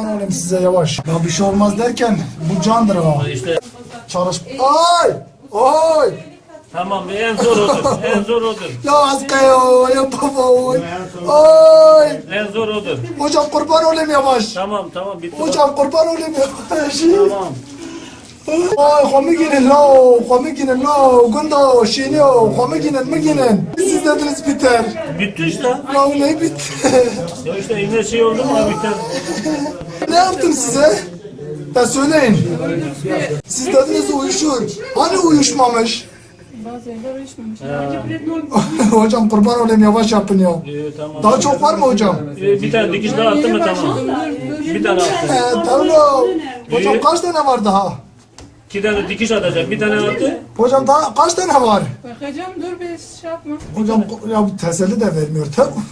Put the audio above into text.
kurban olayım size yavaş. Ya bir şey olmaz derken bu candır ha. İşte Çalış. Ay! Ay! tamam en zor odur. En zor odur. Ya askaya ya baba oy. Ay! En zor odur. Hocam kurban olayım yavaş. Tamam tamam bitti. Hocam kurban olayım yavaş. Tamam. Ay komikinin la, komikinin la, gundo, şiniyo, komikinin mi ginin? Siz dediniz biter. Bitti işte. Ya ne bitti? Ya işte yine şey oldu mu biter. Ne yaptım size? Ya söyleyin. Siz dediniz uyuşur. Hani uyuşmamış? Hocam kurban olayım yavaş yapın ya. Ee, tamam. Daha çok var mı hocam? Ee, bir tane dikiş daha attı mı tamam. Bir tane attı. Ee, tamam. Hocam kaç tane var daha? İki tane dikiş atacak. Bir tane attı. Hocam daha kaç tane var? Bakacağım dur bir şey yapma. Hocam ya bu teselli de vermiyor. Tamam.